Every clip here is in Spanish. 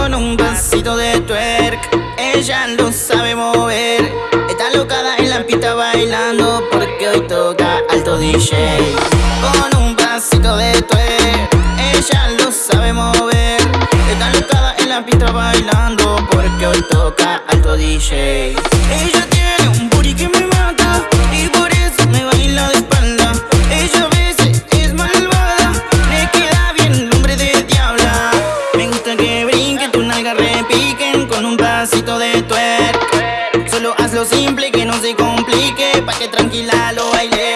con un pasito de twerk. Ella lo sabe mover. Está locada en la pista bailando Porque hoy toca alto DJ Con un pasito de twerk. Ella lo sabe mover. Está locada en la pista bailando Porque hoy toca alto DJ Ella Con un pasito de twerk Solo hazlo simple que no se complique Pa' que tranquila lo baile.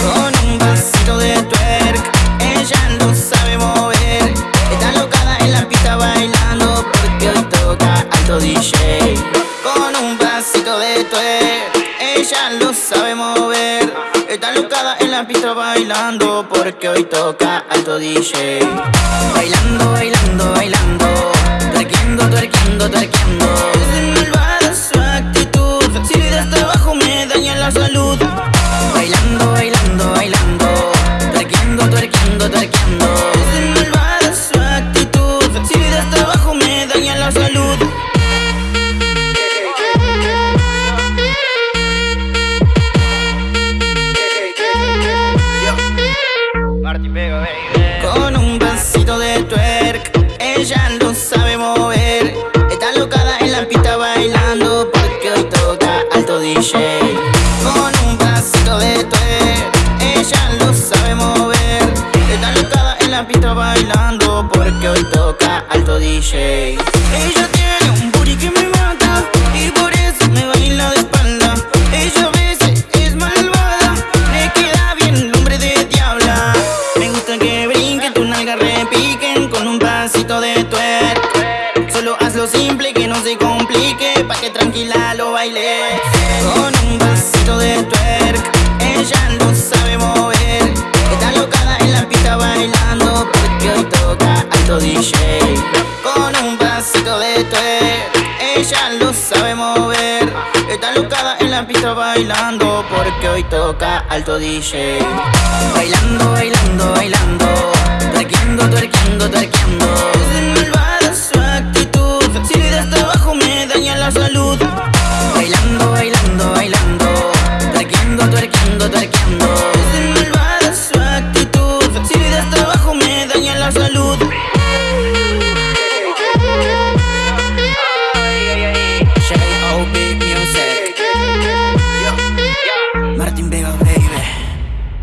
Con un pasito de twerk Ella lo sabe mover. Está locada en la pista bailando Porque hoy toca alto DJ Con un pasito de twerk Ella lo sabe mover. Está locada en la pista bailando Porque hoy toca alto DJ Bailando, bailando, bailando Twerkeando, twerkeando, twerkeando Con un pasito de twerk Ella lo sabe mover. Está locada en la pista bailando Porque hoy toca alto DJ. Ella tiene un booty que me mata Y por eso me baila de espalda. Ella a veces es malvada Me queda bien el nombre de diabla. Me gusta que brinque, tu nalga repiquen Con un pasito de twerk Solo hazlo simple que no se complique lo baile. Con un pasito de twerk Ella lo sabe mover. Está locada en la pista bailando Porque hoy toca alto DJ Con un pasito de twerk Ella lo sabe mover. Está locada en la pista bailando Porque hoy toca alto DJ Bailando, bailando, bailando